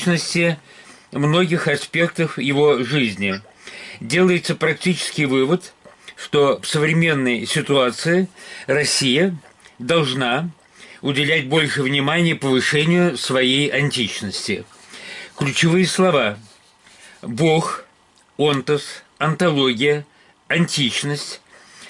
античности многих аспектов его жизни. Делается практический вывод, что в современной ситуации Россия должна уделять больше внимания повышению своей античности. Ключевые слова – Бог, онтос, антология, античность,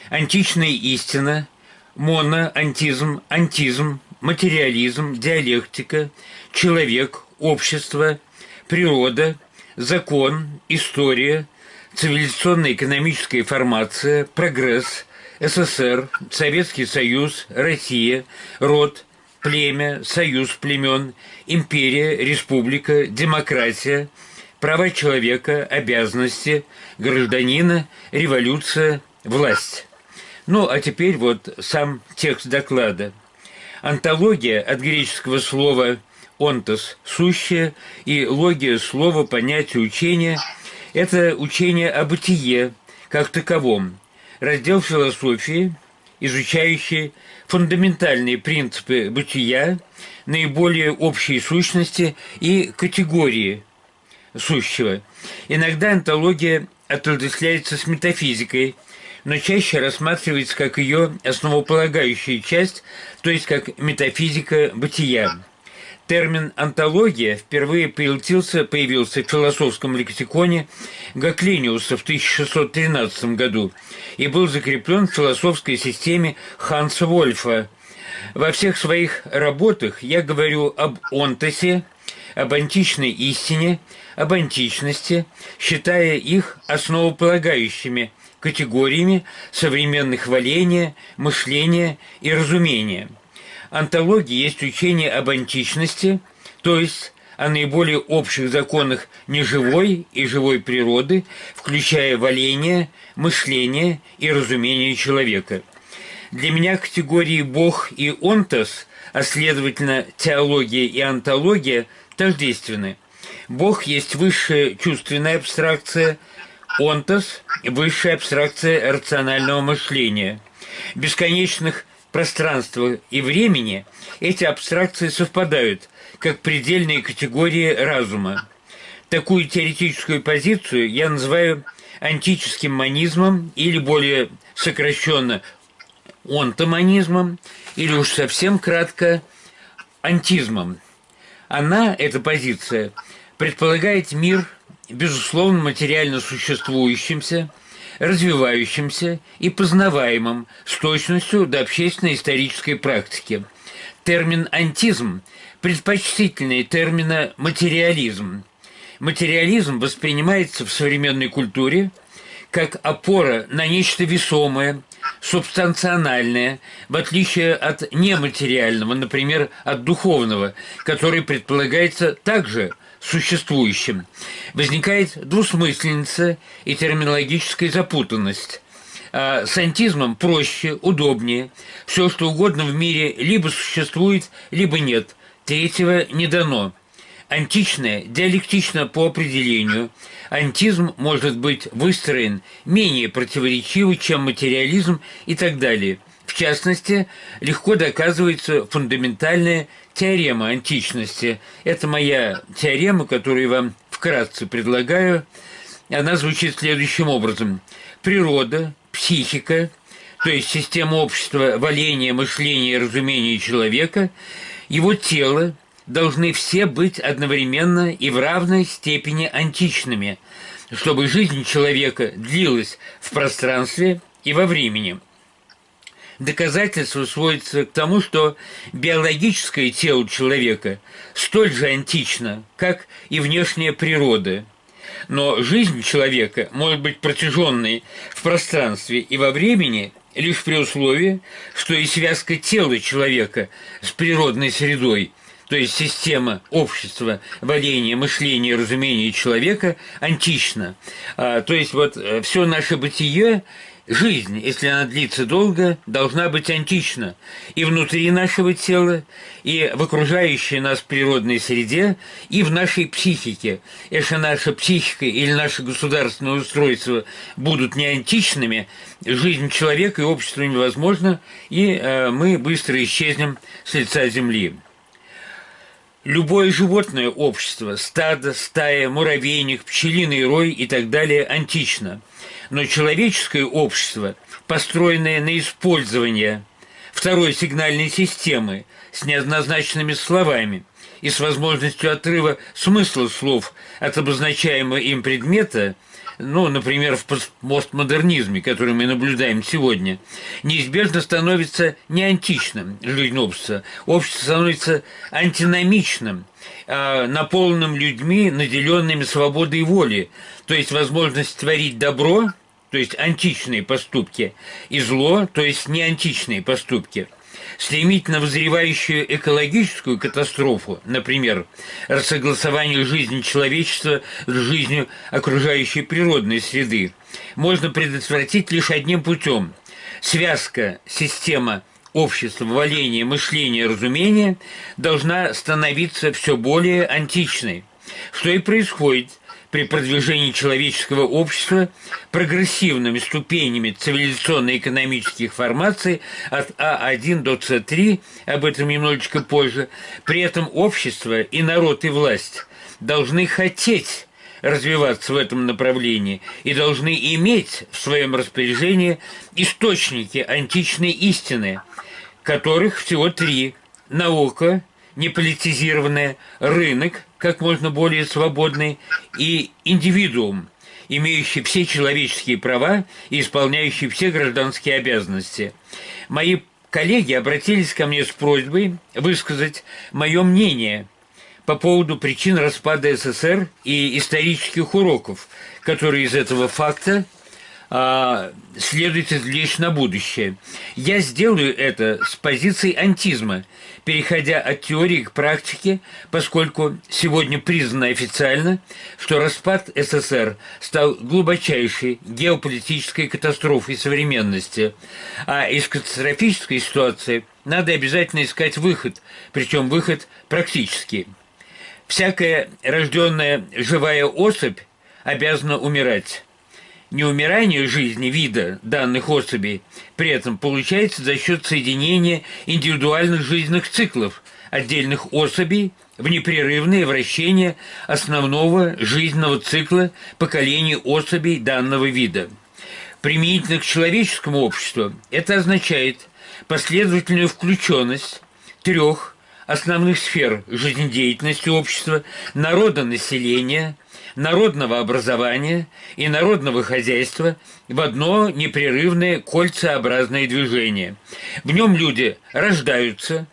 античная истина, моноантизм, антизм, материализм, диалектика, человек, общество, природа, закон, история, цивилизационная экономическая формация, прогресс, СССР, Советский Союз, Россия, род, племя, союз племен, империя, республика, демократия, права человека, обязанности, гражданина, революция, власть. Ну, а теперь вот сам текст доклада. Антология от греческого слова «онтос» – «сущее» и логия слова понятия учения – это учение о бытие как таковом, раздел философии, изучающий фундаментальные принципы бытия, наиболее общие сущности и категории сущего. Иногда антология отождествляется с метафизикой, но чаще рассматривается как ее основополагающая часть, то есть как метафизика бытия. Термин «антология» впервые появился, появился в философском лексиконе Гаклиниуса в 1613 году и был закреплен в философской системе Ханса Вольфа. Во всех своих работах я говорю об онтосе, об античной истине, об античности, считая их основополагающими категориями современных валения, мышления и разумения – Антология есть учение об античности, то есть о наиболее общих законах неживой и живой природы, включая валение, мышление и разумение человека. Для меня категории «бог» и «онтос», а следовательно теология и антология, тождественны. Бог есть высшая чувственная абстракция, онтос – высшая абстракция рационального мышления. Бесконечных пространства и времени эти абстракции совпадают как предельные категории разума. Такую теоретическую позицию я называю антическим манизмом или более сокращенно онтоманизмом или уж совсем кратко антизмом. Она, эта позиция, предполагает мир, безусловно, материально существующимся, развивающимся и познаваемым с точностью до общественно-исторической практики. Термин «антизм» предпочтительнее термина «материализм». Материализм воспринимается в современной культуре как опора на нечто весомое, субстанциональное, в отличие от нематериального, например, от духовного, который предполагается также существующим. Возникает двусмысленница и терминологическая запутанность. А с антизмом проще, удобнее. Все, что угодно в мире либо существует, либо нет. Третьего не дано. Античное диалектично по определению. Антизм может быть выстроен менее противоречиво, чем материализм и так далее. В частности, легко доказывается фундаментальная теорема античности. Это моя теорема, которую вам вкратце предлагаю. Она звучит следующим образом. Природа, психика, то есть система общества, валения, мышления и разумения человека, его тело должны все быть одновременно и в равной степени античными, чтобы жизнь человека длилась в пространстве и во времени – доказательство сводится к тому, что биологическое тело человека столь же антично, как и внешняя природа. Но жизнь человека может быть протяженной в пространстве и во времени лишь при условии, что и связка тела человека с природной средой, то есть система общества, валения, мышления, разумения человека антична. А, то есть вот э, все наше бытие Жизнь, если она длится долго, должна быть антична и внутри нашего тела, и в окружающей нас природной среде, и в нашей психике. Если наша психика или наше государственное устройство будут не античными, жизнь человека и общества невозможна, и э, мы быстро исчезнем с лица Земли. Любое животное общество, стадо, стая, муравейник, пчелиный рой и так далее антично. Но человеческое общество, построенное на использование второй сигнальной системы с неоднозначными словами и с возможностью отрыва смысла слов от обозначаемого им предмета – ну, например, в постмодернизме, который мы наблюдаем сегодня, неизбежно становится не античным общества. Общество становится антиномичным, а, наполненным людьми, наделенными свободой воли, то есть возможность творить добро, то есть античные поступки, и зло, то есть не античные поступки – стремительно вызревающую экологическую катастрофу, например, рассогласование жизни человечества с жизнью окружающей природной среды, можно предотвратить лишь одним путем. Связка система общества, валения, мышления, разумения должна становиться все более античной, что и происходит при продвижении человеческого общества прогрессивными ступенями цивилизационно-экономических формаций от А1 до С3, об этом немножечко позже, при этом общество и народ и власть должны хотеть развиваться в этом направлении и должны иметь в своем распоряжении источники античной истины, которых всего три – наука, неполитизированная, рынок – как можно более свободный, и индивидуум, имеющий все человеческие права и исполняющий все гражданские обязанности. Мои коллеги обратились ко мне с просьбой высказать мое мнение по поводу причин распада СССР и исторических уроков, которые из этого факта а, следует извлечь на будущее. Я сделаю это с позиции антизма, переходя от теории к практике, поскольку сегодня признано официально, что распад СССР стал глубочайшей геополитической катастрофой современности, а из катастрофической ситуации надо обязательно искать выход, причем выход практический. Всякая рожденная живая особь обязана умирать неумирание жизни вида данных особей при этом получается за счет соединения индивидуальных жизненных циклов отдельных особей в непрерывное вращение основного жизненного цикла поколений особей данного вида. Применительно к человеческому обществу это означает последовательную включенность трех основных сфер жизнедеятельности общества, народонаселения – народного образования и народного хозяйства в одно непрерывное кольцеобразное движение. В нем люди рождаются,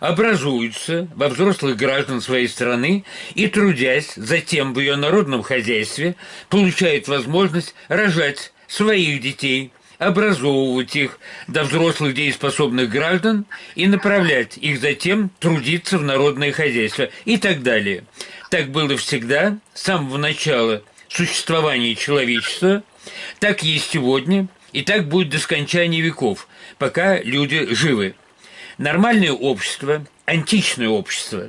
образуются во взрослых граждан своей страны и, трудясь затем в ее народном хозяйстве, получают возможность рожать своих детей, образовывать их до взрослых дееспособных граждан и направлять их затем трудиться в народное хозяйство и так далее. Так было всегда, с самого начала существования человечества, так есть сегодня, и так будет до скончания веков, пока люди живы. Нормальное общество, античное общество,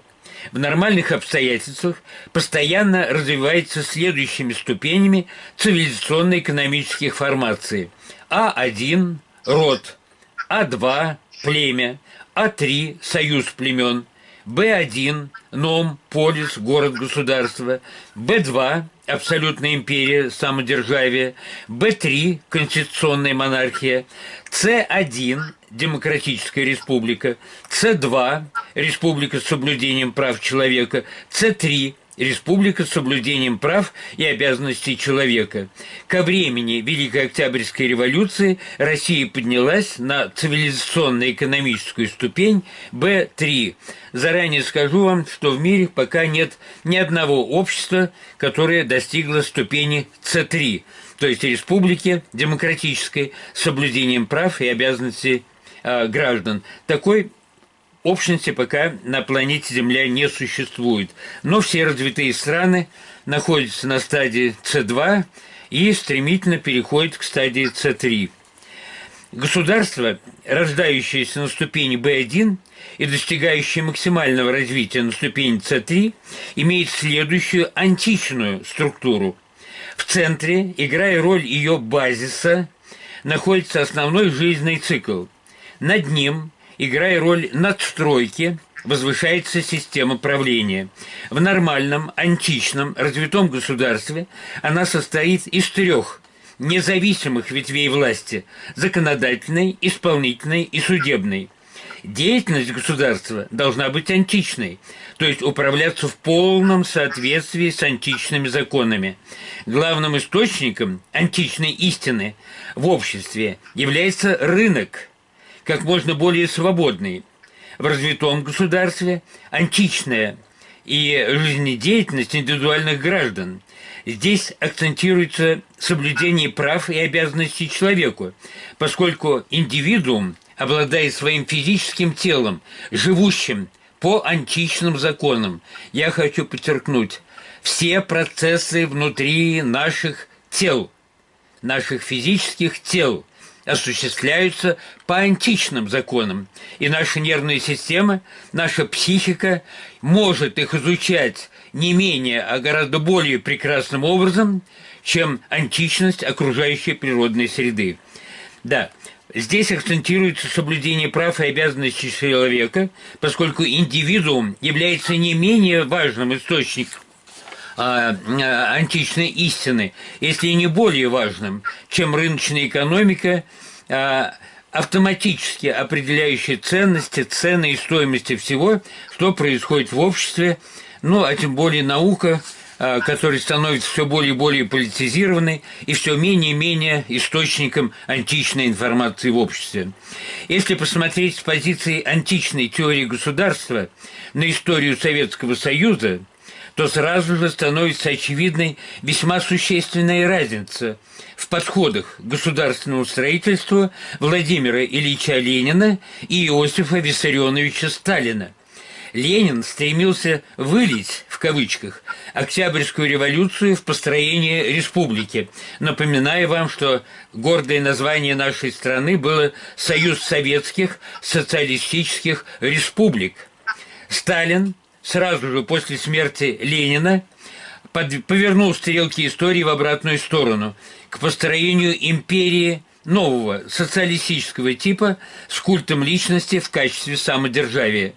в нормальных обстоятельствах постоянно развивается следующими ступенями цивилизационно-экономических формаций. А1 – род, А2 – племя, А3 – союз племен – Б1 – ном, полис, город-государство, Б2 – абсолютная империя, самодержавие, Б3 – конституционная монархия, С1 – демократическая республика, С2 – республика с соблюдением прав человека, С3 Республика с соблюдением прав и обязанностей человека. Ко времени Великой Октябрьской революции Россия поднялась на цивилизационно-экономическую ступень Б3. Заранее скажу вам, что в мире пока нет ни одного общества, которое достигло ступени С3, то есть республики демократической с соблюдением прав и обязанностей э, граждан. Такой общности пока на планете Земля не существует. Но все развитые страны находятся на стадии С2 и стремительно переходят к стадии С3. Государство, рождающееся на ступени B1 и достигающее максимального развития на ступени С3, имеет следующую античную структуру. В центре, играя роль ее базиса, находится основной жизненный цикл. Над ним – играя роль надстройки, возвышается система правления. В нормальном, античном, развитом государстве она состоит из трех независимых ветвей власти – законодательной, исполнительной и судебной. Деятельность государства должна быть античной, то есть управляться в полном соответствии с античными законами. Главным источником античной истины в обществе является рынок, как можно более свободный. В развитом государстве античная и жизнедеятельность индивидуальных граждан. Здесь акцентируется соблюдение прав и обязанностей человеку, поскольку индивидуум обладает своим физическим телом, живущим по античным законам. Я хочу подчеркнуть, все процессы внутри наших тел, наших физических тел осуществляются по античным законам. И наша нервная система, наша психика может их изучать не менее, а гораздо более прекрасным образом, чем античность окружающей природной среды. Да, Здесь акцентируется соблюдение прав и обязанностей человека, поскольку индивидуум является не менее важным источником античной истины, если не более важным, чем рыночная экономика, а, автоматически определяющая ценности, цены и стоимости всего, что происходит в обществе, ну, а тем более наука – который становится все более и более политизированной и все менее и менее источником античной информации в обществе. Если посмотреть с позиции античной теории государства на историю Советского Союза, то сразу же становится очевидной весьма существенная разница в подходах к государственному строительству Владимира Ильича Ленина и Иосифа Виссарионовича Сталина – Ленин стремился «вылить», в кавычках, Октябрьскую революцию в построение республики, напоминая вам, что гордое название нашей страны было «Союз Советских Социалистических Республик». Сталин сразу же после смерти Ленина под, повернул стрелки истории в обратную сторону, к построению империи нового социалистического типа с культом личности в качестве самодержавия.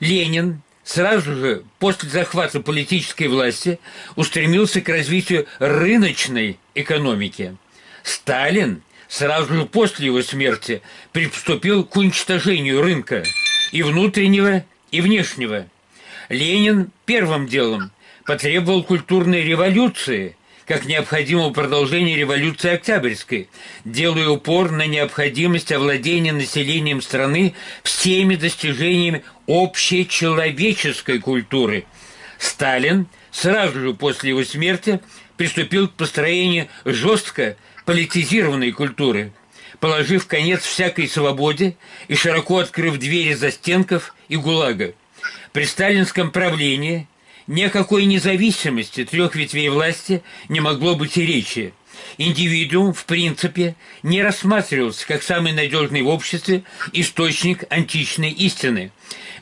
Ленин сразу же после захвата политической власти устремился к развитию рыночной экономики. Сталин сразу же после его смерти приступил к уничтожению рынка и внутреннего, и внешнего. Ленин первым делом потребовал культурной революции – как необходимого продолжения революции Октябрьской, делая упор на необходимость овладения населением страны всеми достижениями общечеловеческой культуры. Сталин сразу же после его смерти приступил к построению жестко политизированной культуры, положив конец всякой свободе и широко открыв двери застенков и ГУЛАГа. При сталинском правлении – ни о какой независимости трех ветвей власти не могло быть и речи. Индивидуум, в принципе, не рассматривался как самый надежный в обществе источник античной истины.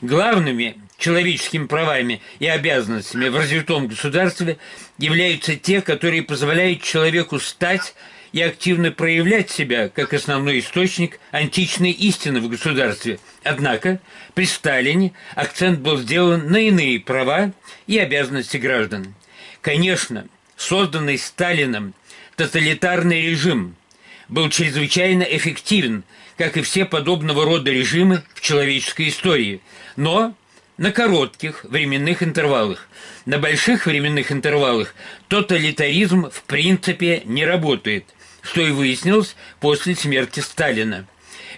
Главными человеческими правами и обязанностями в развитом государстве являются те, которые позволяют человеку стать и активно проявлять себя как основной источник античной истины в государстве. Однако при Сталине акцент был сделан на иные права и обязанности граждан. Конечно, созданный Сталином тоталитарный режим был чрезвычайно эффективен, как и все подобного рода режимы в человеческой истории, но на коротких временных интервалах. На больших временных интервалах тоталитаризм в принципе не работает что и выяснилось после смерти Сталина.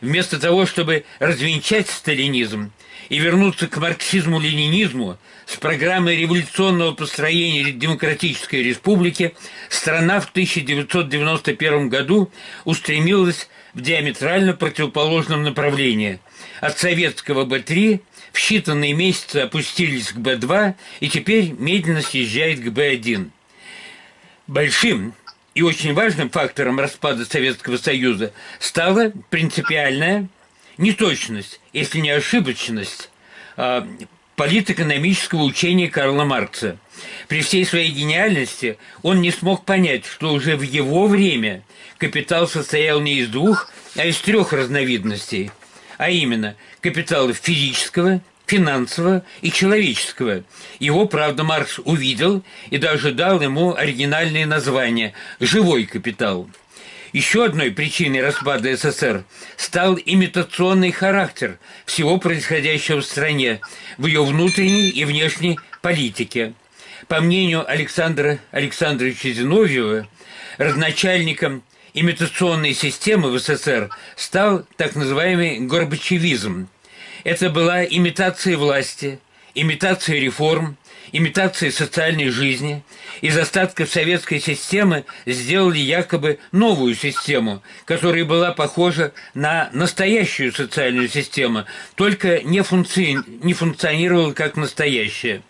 Вместо того, чтобы развенчать сталинизм и вернуться к марксизму-ленинизму с программой революционного построения демократической республики, страна в 1991 году устремилась в диаметрально противоположном направлении. От советского Б-3 в считанные месяцы опустились к Б-2 и теперь медленно съезжает к Б-1. Большим и очень важным фактором распада Советского Союза стала принципиальная неточность, если не ошибочность а, политэкономического учения Карла Маркса. При всей своей гениальности он не смог понять, что уже в его время капитал состоял не из двух, а из трех разновидностей, а именно капитала физического, финансового и человеческого. Его, правда, Маркс увидел и даже дал ему оригинальное название «живой капитал». Еще одной причиной распада СССР стал имитационный характер всего происходящего в стране, в ее внутренней и внешней политике. По мнению Александра Александровича Зиновьева, разначальником имитационной системы в СССР стал так называемый горбачевизм. Это была имитация власти, имитация реформ, имитация социальной жизни. Из остатков советской системы сделали якобы новую систему, которая была похожа на настоящую социальную систему, только не, функци... не функционировала как настоящая.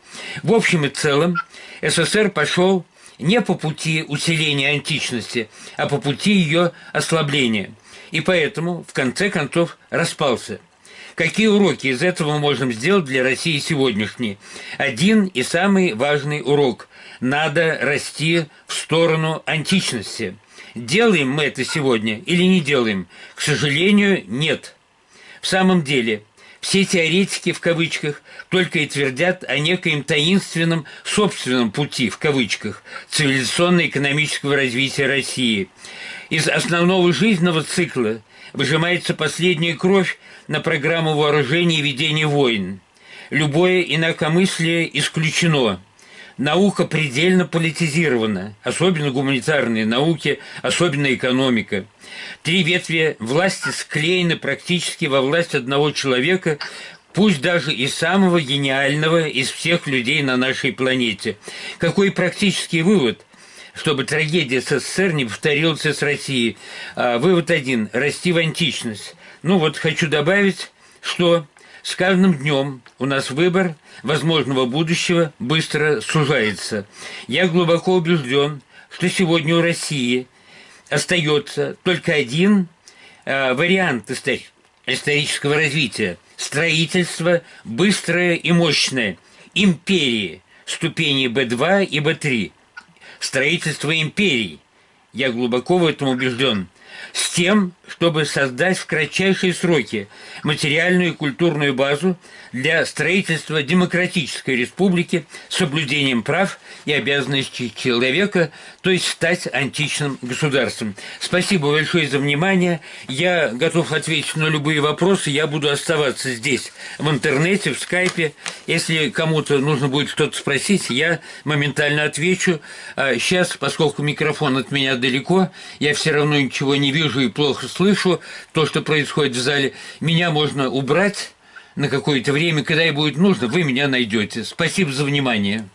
В общем и целом СССР пошел не по пути усиления античности, а по пути ее ослабления. И поэтому, в конце концов, распался. Какие уроки из этого мы можем сделать для России сегодняшней? Один и самый важный урок – надо расти в сторону античности. Делаем мы это сегодня или не делаем? К сожалению, нет. В самом деле, все теоретики, в кавычках, только и твердят о некоем таинственном собственном пути, в кавычках, цивилизационно-экономического развития России. Из основного жизненного цикла выжимается последняя кровь на программу вооружений и ведения войн. Любое инакомыслие исключено. Наука предельно политизирована, особенно гуманитарные науки, особенно экономика. Три ветви власти склеены практически во власть одного человека, пусть даже и самого гениального из всех людей на нашей планете. Какой практический вывод? чтобы трагедия СССР не повторилась с Россией. А, вывод один – расти в античность. Ну вот хочу добавить, что с каждым днем у нас выбор возможного будущего быстро сужается. Я глубоко убежден, что сегодня у России остается только один э, вариант исторического развития – строительство быстрое и мощное империи ступени Б2 и Б3 строительство империи. Я глубоко в этом убежден. С тем, чтобы создать в кратчайшие сроки материальную и культурную базу для строительства демократической республики с соблюдением прав и обязанностей человека, то есть стать античным государством. Спасибо большое за внимание. Я готов ответить на любые вопросы. Я буду оставаться здесь, в интернете, в скайпе. Если кому-то нужно будет что-то спросить, я моментально отвечу. А сейчас, поскольку микрофон от меня далеко, я все равно ничего не вижу и плохо слышу то, что происходит в зале, меня можно убрать на какое-то время, когда и будет нужно, вы меня найдете. Спасибо за внимание.